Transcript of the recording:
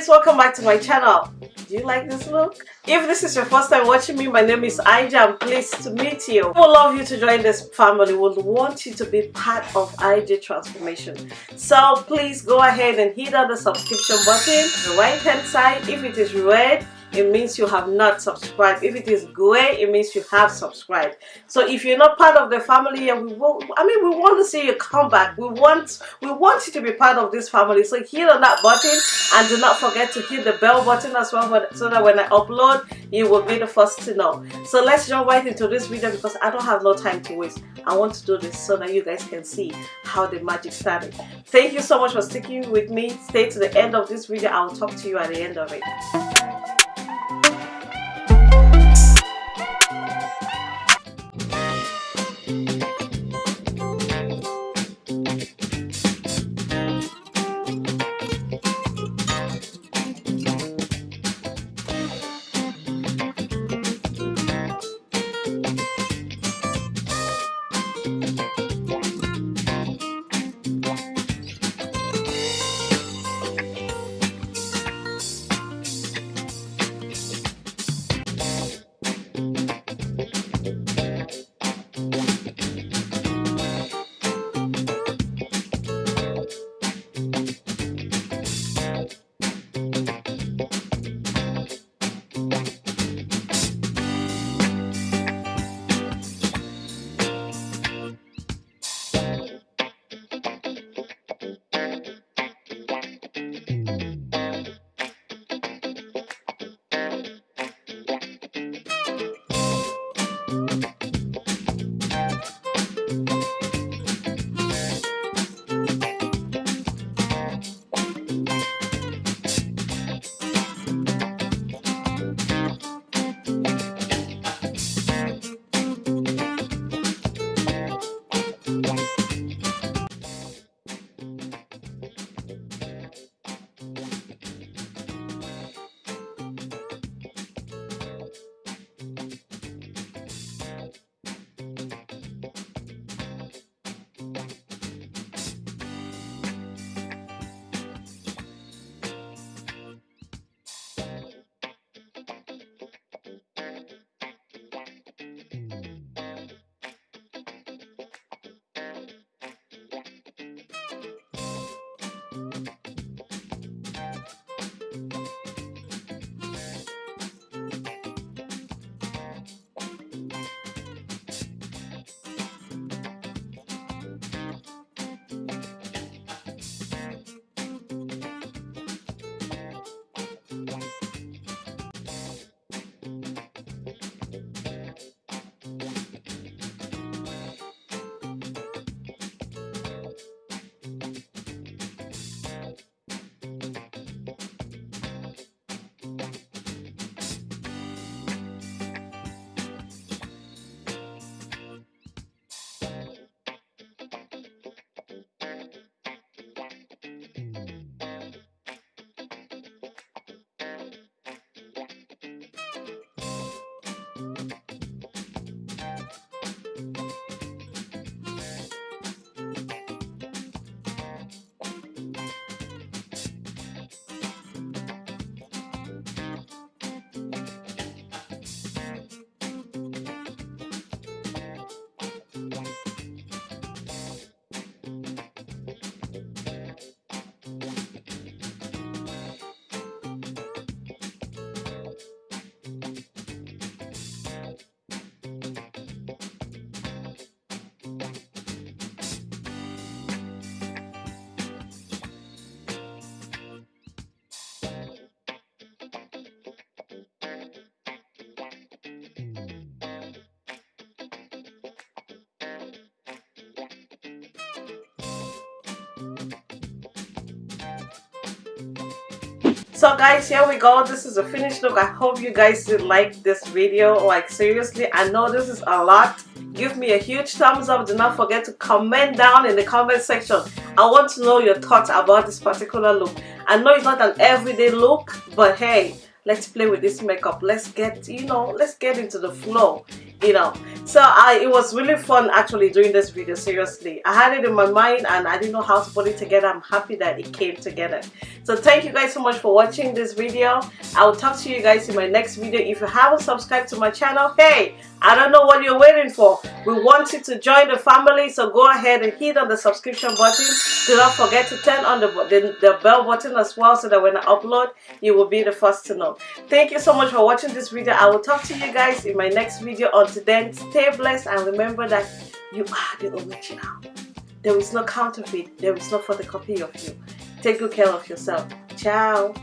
guys welcome back to my channel. Do you like this look? If this is your first time watching me my name is Ija i'm pleased to meet you. We would love you to join this family. We would want you to be part of IJ transformation. So please go ahead and hit on the subscription button the right hand side. If it is red it means you have not subscribed. If it is gray it means you have subscribed. So if you're not part of the family and we will i mean we want to see you come back. We want we want you to be part of this family. So hit on that button and do not forget to hit the bell button as well so that when i upload you will be the first to know. So let's jump right into this video because i don't have no time to waste. I want to do this so that you guys can see how the magic started. Thank you so much for sticking with me. Stay to the end of this video. I will talk to you at the end of it so guys here we go. This is a finished look. I hope you guys did like this video. Like seriously i know this is a lot. Give me a huge thumbs up. Do not forget to comment down in the comment section. I want to know your thoughts about this particular look. I know it's not an everyday look but hey let's play with this makeup. Let's get you know let's get into the flow you know. So I it was really fun actually doing this video seriously. I had it in my mind and I didn't know how to put it together. I'm happy that it came together so thank you guys so much for watching this video. I will talk to you guys in my next video. If you haven't subscribed to my channel hey i don't know what you're waiting for. We want you to join the family so go ahead and hit on the subscription button. Do not forget to turn on the, the, the bell button as well so that when i upload you will be the first to know. Thank you so much for watching this video. I will talk to you guys in my next video. Until then stay blessed and remember that you are the original. There is no counterfeit. There is no photocopy of you. Take good care of yourself. Ciao.